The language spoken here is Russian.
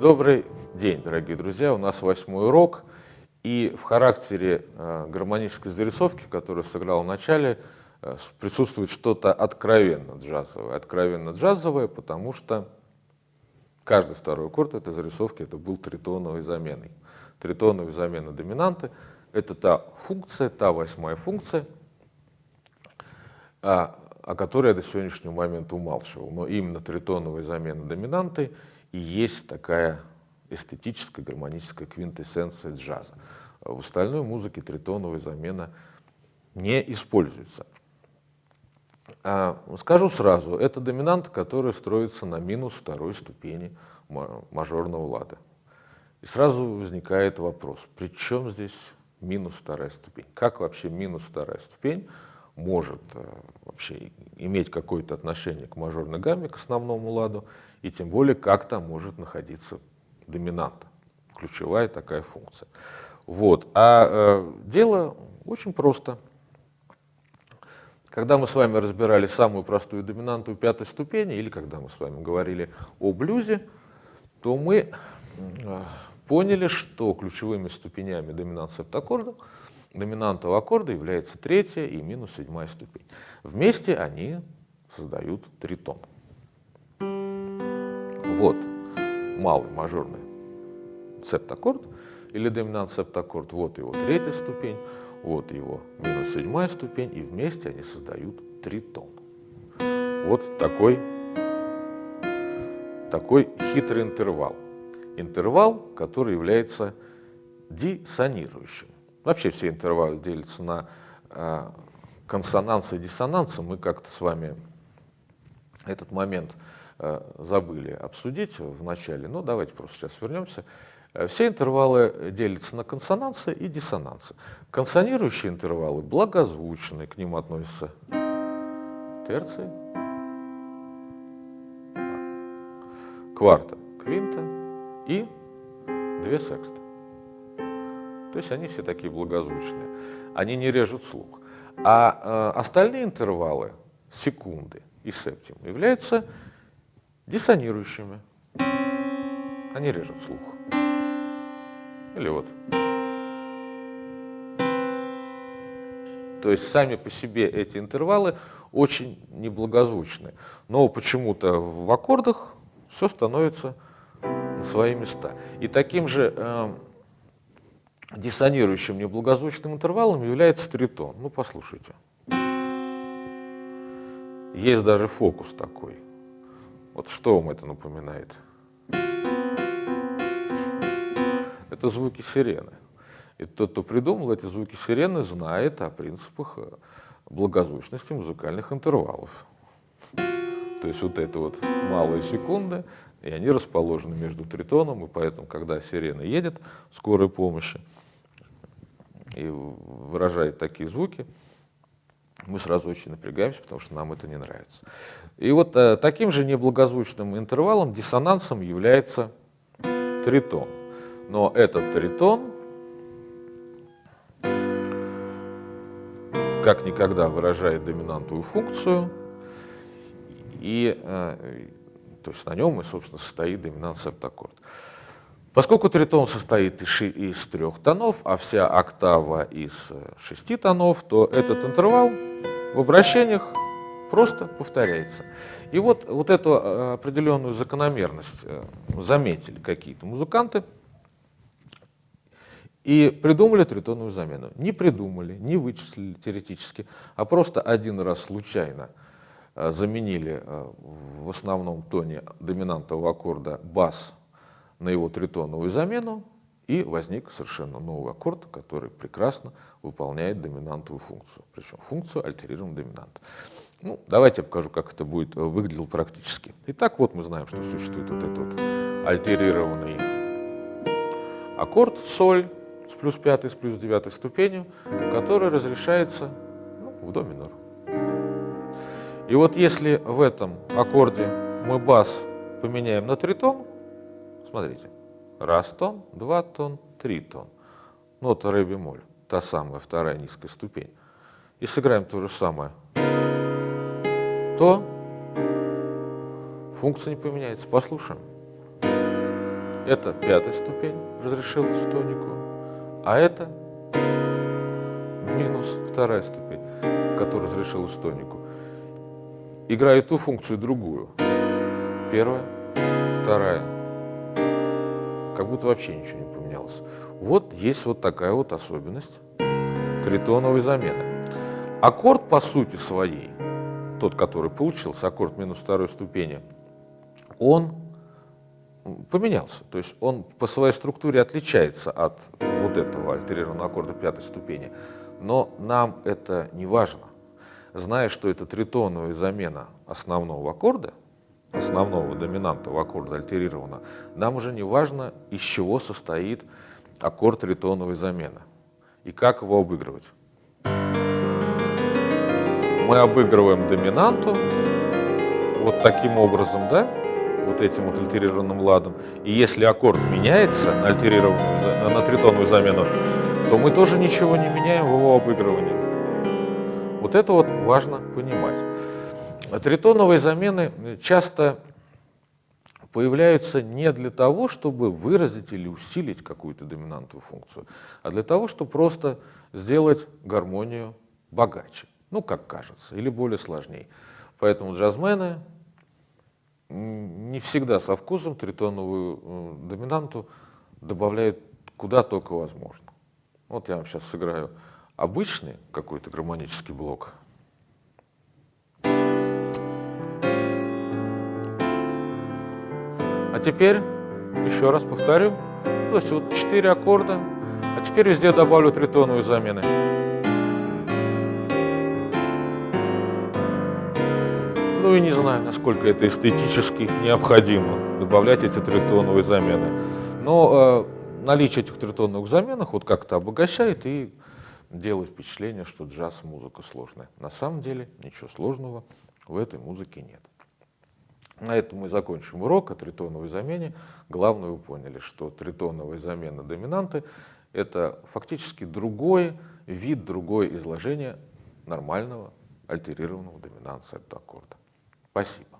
Добрый день, дорогие друзья. У нас восьмой урок. И в характере э, гармонической зарисовки, которую сыграл в начале, э, присутствует что-то откровенно джазовое. Откровенно джазовое, потому что каждый второй аккорд этой зарисовки это был тритоновой заменой. Тритоновой замена доминанты — это та функция, та восьмая функция, о, о которой я до сегодняшнего момента умалчивал. Но именно тритоновая замена доминанты и есть такая эстетическая гармоническая квинтэссенция джаза. В остальной музыке тритоновая замена не используется. А, скажу сразу, это доминант, который строится на минус второй ступени мажорного лада. И сразу возникает вопрос, при чем здесь минус вторая ступень? Как вообще минус вторая ступень может э, вообще иметь какое-то отношение к мажорной гамме, к основному ладу, и тем более как там может находиться доминанта, ключевая такая функция. Вот. А э, дело очень просто. Когда мы с вами разбирали самую простую доминанту пятой ступени, или когда мы с вами говорили о блюзе, то мы э, поняли, что ключевыми ступенями доминант септаккорда доминантового аккорда является третья и минус седьмая ступень. Вместе они создают тритон. Вот малый мажорный септаккорд или доминант септаккорд, вот его третья ступень, вот его минус седьмая ступень, и вместе они создают тритон. Вот такой, такой хитрый интервал. Интервал, который является диссонирующим. Вообще все интервалы делятся на э, консонансы и диссонансы. Мы как-то с вами этот момент Э, забыли обсудить в начале, но давайте просто сейчас вернемся. Э, все интервалы делятся на консонансы и диссонансы. Консонирующие интервалы благозвучные, к ним относятся терции, кварта, квинта и две секста. То есть они все такие благозвучные. Они не режут слух. А э, остальные интервалы, секунды и септим, являются диссонирующими. Они режут слух. Или вот. То есть сами по себе эти интервалы очень неблагозвучны. Но почему-то в аккордах все становится на свои места. И таким же э, диссонирующим неблагозвучным интервалом является тритон. Ну, послушайте. Есть даже фокус такой. Вот что вам это напоминает? Это звуки сирены. И тот, кто придумал эти звуки сирены, знает о принципах э, благозвучности музыкальных интервалов. То есть вот это вот малые секунды, и они расположены между тритоном, и поэтому, когда сирена едет, скорой помощи, и выражает такие звуки, мы сразу очень напрягаемся, потому что нам это не нравится. И вот э, таким же неблагозвучным интервалом, диссонансом является тритон. Но этот тритон как никогда выражает доминантовую функцию, и э, то есть на нем и, собственно, состоит доминант септаккорд. Поскольку тритон состоит из, трех тонов, а вся октава из э, шести тонов, то этот интервал в обращениях просто повторяется. И вот, вот эту э, определенную закономерность э, заметили какие-то музыканты и придумали тритоновую замену. Не придумали, не вычислили теоретически, а просто один раз случайно заменили в основном тоне доминантового аккорда бас на его тритоновую замену, и возник совершенно новый аккорд, который прекрасно выполняет доминантовую функцию, причем функцию альтерированного доминанта. Ну, давайте я покажу, как это будет э, выглядело практически. Итак, вот мы знаем, что существует вот этот вот альтерированный аккорд соль с плюс пятой, с плюс девятой ступенью, который разрешается ну, в до минор. И вот если в этом аккорде мы бас поменяем на тритон, Смотрите, раз тон, два тон, три тон. Нота ре бемоль, та самая вторая низкая ступень. И сыграем то же самое. То функция не поменяется. Послушаем. Это пятая ступень разрешилась в тонику, а это минус вторая ступень, которая разрешилась в тонику. Играет ту функцию другую. Первая, вторая. Как будто вообще ничего не поменялось. Вот есть вот такая вот особенность тритоновой замены. Аккорд по сути своей, тот, который получился, аккорд минус второй ступени, он поменялся. То есть он по своей структуре отличается от вот этого альтерированного аккорда пятой ступени. Но нам это не важно. Зная, что это тритоновая замена основного аккорда, основного доминантного аккорда альтерирована, нам уже не важно, из чего состоит аккорд тритоновой замены и как его обыгрывать. Мы обыгрываем доминанту вот таким образом, да, вот этим вот альтерированным ладом. И если аккорд меняется на, альтерированную, на тритоновую замену, то мы тоже ничего не меняем в его обыгрывании. Вот это вот важно понимать. Тритоновые замены часто появляются не для того, чтобы выразить или усилить какую-то доминантную функцию, а для того, чтобы просто сделать гармонию богаче, ну, как кажется, или более сложнее. Поэтому джазмены не всегда со вкусом тритоновую э, доминанту добавляют куда только возможно. Вот я вам сейчас сыграю обычный какой-то гармонический блок. А теперь, еще раз повторю, то есть вот четыре аккорда, а теперь везде добавлю тритоновые замены. Ну и не знаю, насколько это эстетически необходимо, добавлять эти тритоновые замены. Но э, наличие этих тритоновых заменах вот как-то обогащает и делает впечатление, что джаз-музыка сложная. На самом деле ничего сложного в этой музыке нет. На этом мы закончим урок о тритоновой замене. Главное, вы поняли, что тритоновая замена доминанты – это фактически другой вид, другое изложение нормального альтерированного доминанта аккорда. Спасибо.